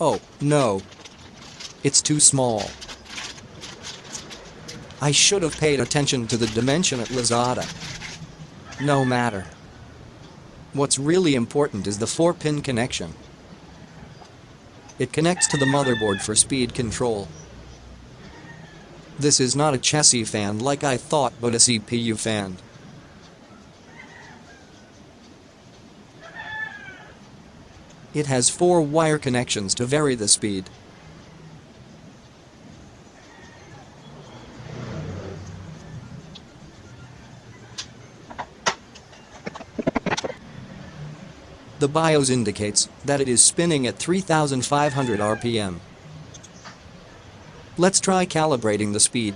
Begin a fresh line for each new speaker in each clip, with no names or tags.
Oh, no. It's too small. I should have paid attention to the dimension at Lazada. No matter. What's really important is the 4-pin connection. It connects to the motherboard for speed control. This is not a chassis fan like I thought but a CPU fan. It has four wire connections to vary the speed. The BIOS indicates that it is spinning at 3500 RPM. Let's try calibrating the speed.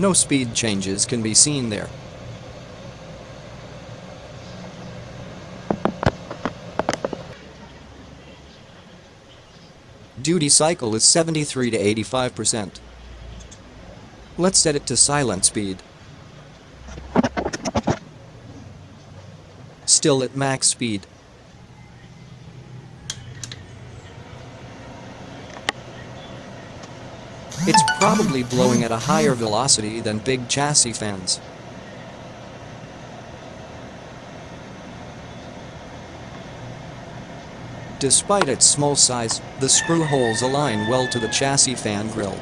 No speed changes can be seen there. Duty cycle is 73 to 85%. Let's set it to silent speed. Still at max speed. It's probably blowing at a higher velocity than big chassis fans. Despite its small size, the screw holes align well to the chassis fan grill.